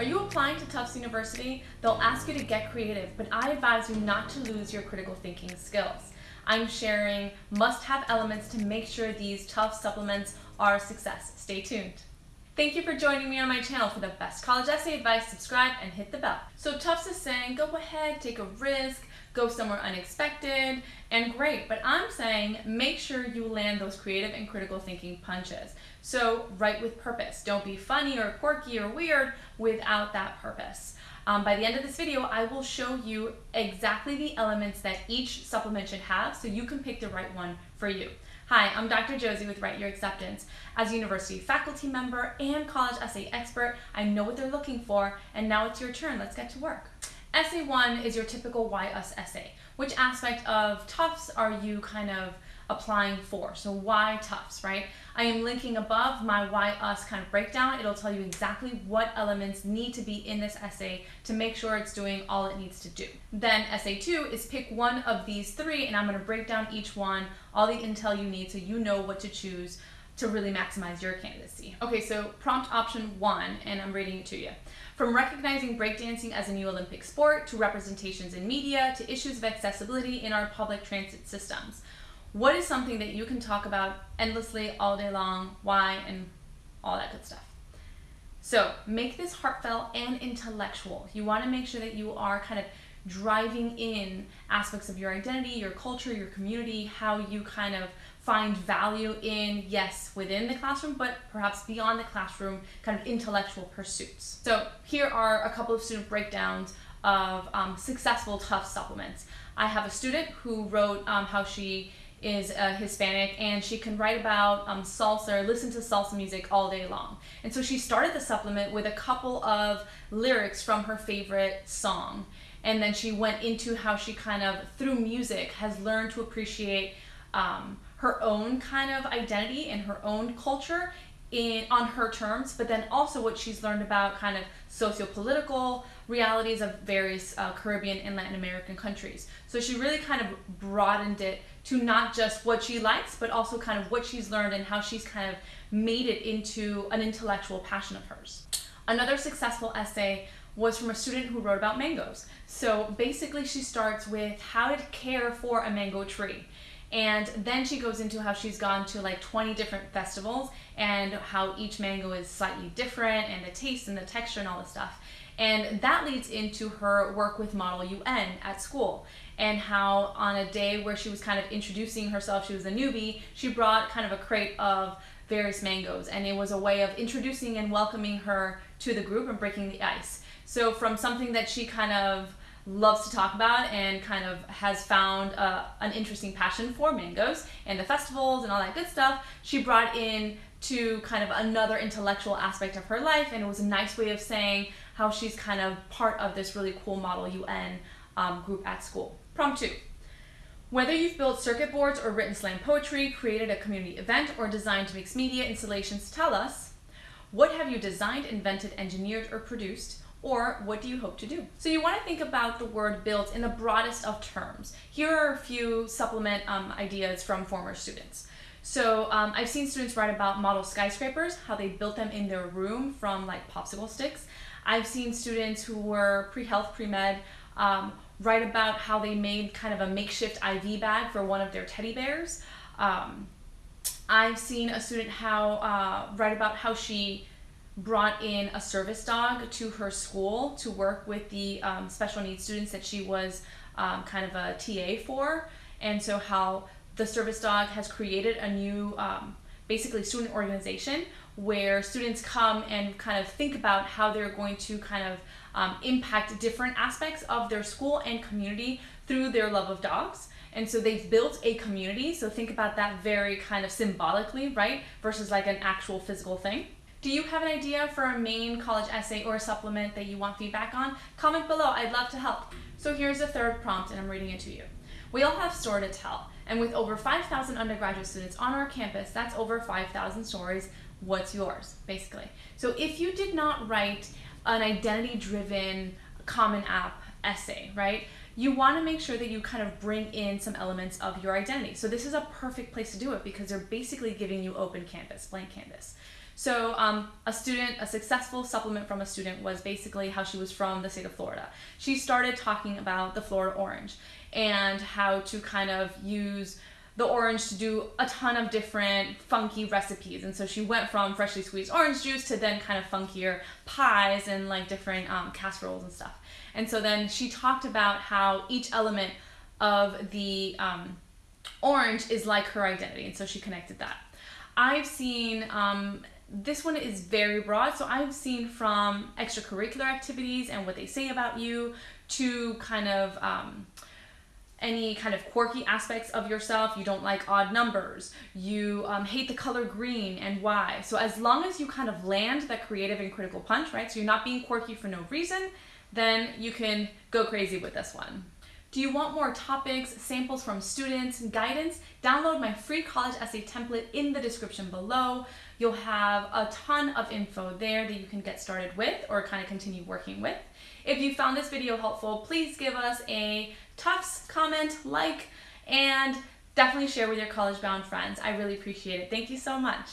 Are you applying to Tufts University? They'll ask you to get creative, but I advise you not to lose your critical thinking skills. I'm sharing must-have elements to make sure these Tufts supplements are a success. Stay tuned. Thank you for joining me on my channel. For the best college essay advice, subscribe and hit the bell. So Tufts is saying, go ahead, take a risk, go somewhere unexpected, and great. But I'm saying make sure you land those creative and critical thinking punches. So write with purpose. Don't be funny or quirky or weird without that purpose. Um, by the end of this video, I will show you exactly the elements that each supplement should have so you can pick the right one for you. Hi, I'm Dr. Josie with Write Your Acceptance. As a university faculty member and college essay expert, I know what they're looking for, and now it's your turn. Let's get to work. Essay one is your typical why us essay. Which aspect of Tufts are you kind of applying for? So why Tufts, right? I am linking above my why us kind of breakdown. It'll tell you exactly what elements need to be in this essay to make sure it's doing all it needs to do. Then essay two is pick one of these three and I'm gonna break down each one, all the intel you need so you know what to choose to really maximize your candidacy. Okay, so prompt option one, and I'm reading it to you. From recognizing breakdancing as a new Olympic sport, to representations in media, to issues of accessibility in our public transit systems. What is something that you can talk about endlessly all day long, why, and all that good stuff. So make this heartfelt and intellectual. You want to make sure that you are kind of driving in aspects of your identity, your culture, your community, how you kind of find value in, yes, within the classroom, but perhaps beyond the classroom, kind of intellectual pursuits. So here are a couple of student breakdowns of um, successful Tufts supplements. I have a student who wrote um, how she is uh, Hispanic and she can write about um, salsa or listen to salsa music all day long. And so she started the supplement with a couple of lyrics from her favorite song. And then she went into how she kind of, through music, has learned to appreciate um, her own kind of identity and her own culture in on her terms, but then also what she's learned about kind of socio-political realities of various uh, Caribbean and Latin American countries. So she really kind of broadened it to not just what she likes, but also kind of what she's learned and how she's kind of made it into an intellectual passion of hers. Another successful essay was from a student who wrote about mangoes. So basically she starts with how to care for a mango tree. And then she goes into how she's gone to like 20 different festivals and how each mango is slightly different and the taste and the texture and all this stuff. And that leads into her work with Model UN at school and how on a day where she was kind of introducing herself, she was a newbie, she brought kind of a crate of various mangoes and it was a way of introducing and welcoming her to the group and breaking the ice. So from something that she kind of loves to talk about and kind of has found uh, an interesting passion for mangoes and the festivals and all that good stuff, she brought in to kind of another intellectual aspect of her life and it was a nice way of saying how she's kind of part of this really cool Model UN um, group at school. Prompt two. Whether you've built circuit boards or written slam poetry, created a community event, or designed mixed media installations, tell us, what have you designed, invented, engineered, or produced? or what do you hope to do? So you want to think about the word built in the broadest of terms. Here are a few supplement um, ideas from former students. So um, I've seen students write about model skyscrapers, how they built them in their room from like popsicle sticks. I've seen students who were pre-health, pre-med, um, write about how they made kind of a makeshift IV bag for one of their teddy bears. Um, I've seen a student how uh, write about how she brought in a service dog to her school to work with the um, special needs students that she was um, kind of a TA for. And so how the service dog has created a new um, basically student organization where students come and kind of think about how they're going to kind of um, impact different aspects of their school and community through their love of dogs. And so they've built a community. So think about that very kind of symbolically, right? Versus like an actual physical thing. Do you have an idea for a main college essay or supplement that you want feedback on? Comment below, I'd love to help. So here's the third prompt and I'm reading it to you. We all have story to tell, and with over 5,000 undergraduate students on our campus, that's over 5,000 stories. What's yours, basically? So if you did not write an identity-driven Common App essay, right? You want to make sure that you kind of bring in some elements of your identity. So this is a perfect place to do it because they're basically giving you open canvas, blank canvas. So, um, a student, a successful supplement from a student was basically how she was from the state of Florida. She started talking about the Florida orange and how to kind of use the orange to do a ton of different funky recipes. And so she went from freshly squeezed orange juice to then kind of funkier pies and like different um, casseroles and stuff. And so then she talked about how each element of the um, orange is like her identity. And so she connected that. I've seen um, this one is very broad. So I've seen from extracurricular activities and what they say about you to kind of um, any kind of quirky aspects of yourself. You don't like odd numbers. You um, hate the color green and why. So as long as you kind of land that creative and critical punch, right? So you're not being quirky for no reason, then you can go crazy with this one. Do you want more topics, samples from students, guidance? Download my free college essay template in the description below. You'll have a ton of info there that you can get started with or kind of continue working with. If you found this video helpful, please give us a Tufts comment, like, and definitely share with your college bound friends. I really appreciate it. Thank you so much.